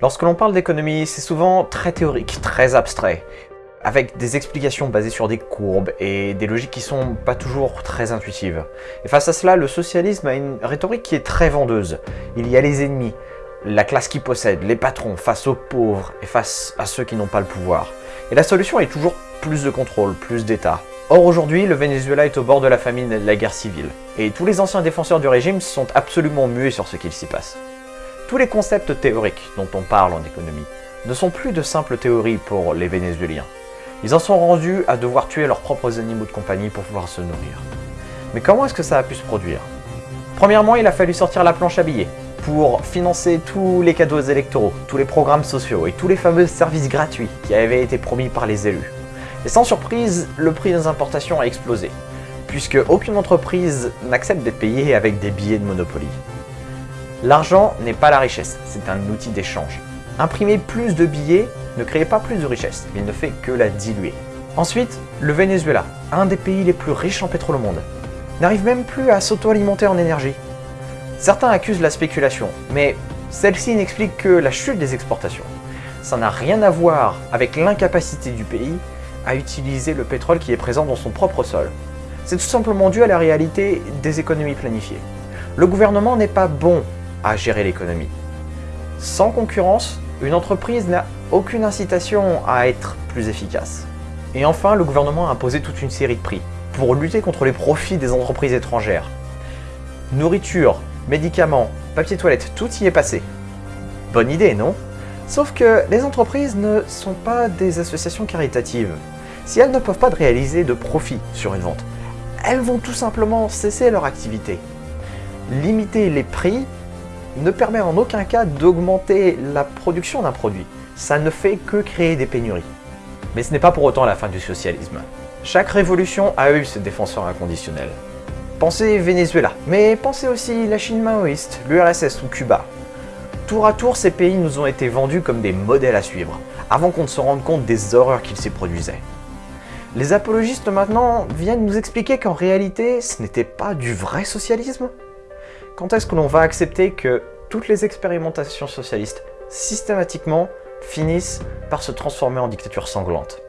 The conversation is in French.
Lorsque l'on parle d'économie, c'est souvent très théorique, très abstrait, avec des explications basées sur des courbes et des logiques qui sont pas toujours très intuitives. Et face à cela, le socialisme a une rhétorique qui est très vendeuse. Il y a les ennemis, la classe qui possède, les patrons, face aux pauvres et face à ceux qui n'ont pas le pouvoir. Et la solution est toujours plus de contrôle, plus d'État. Or aujourd'hui, le Venezuela est au bord de la famine et de la guerre civile, et tous les anciens défenseurs du régime sont absolument muets sur ce qu'il s'y passe. Tous les concepts théoriques dont on parle en économie ne sont plus de simples théories pour les Vénézuéliens. Ils en sont rendus à devoir tuer leurs propres animaux de compagnie pour pouvoir se nourrir. Mais comment est-ce que ça a pu se produire? Premièrement, il a fallu sortir la planche à billets pour financer tous les cadeaux électoraux, tous les programmes sociaux et tous les fameux services gratuits qui avaient été promis par les élus. Et sans surprise, le prix des importations a explosé, puisque aucune entreprise n'accepte d'être payée avec des billets de Monopoly. L'argent n'est pas la richesse, c'est un outil d'échange. Imprimer plus de billets ne crée pas plus de richesse, il ne fait que la diluer. Ensuite, le Venezuela, un des pays les plus riches en pétrole au monde, n'arrive même plus à s'auto-alimenter en énergie. Certains accusent la spéculation, mais celle-ci n'explique que la chute des exportations. Ça n'a rien à voir avec l'incapacité du pays à utiliser le pétrole qui est présent dans son propre sol. C'est tout simplement dû à la réalité des économies planifiées. Le gouvernement n'est pas bon à gérer l'économie. Sans concurrence, une entreprise n'a aucune incitation à être plus efficace. Et enfin, le gouvernement a imposé toute une série de prix pour lutter contre les profits des entreprises étrangères. Nourriture, médicaments, papier toilette, tout y est passé. Bonne idée, non? Sauf que les entreprises ne sont pas des associations caritatives. Si elles ne peuvent pas réaliser de profit sur une vente, elles vont tout simplement cesser leur activité. Limiter les prix ne permet en aucun cas d'augmenter la production d'un produit. Ça ne fait que créer des pénuries. Mais ce n'est pas pour autant la fin du socialisme. Chaque révolution a eu ses défenseurs inconditionnels. Pensez Venezuela, mais pensez aussi la Chine maoïste, l'URSS ou Cuba. Tour à tour, ces pays nous ont été vendus comme des modèles à suivre, avant qu'on ne se rende compte des horreurs qu'ils s'y produisaient. Les apologistes maintenant viennent nous expliquer qu'en réalité, ce n'était pas du vrai socialisme Quand est-ce que l'on va accepter que toutes les expérimentations socialistes, systématiquement, finissent par se transformer en dictature sanglante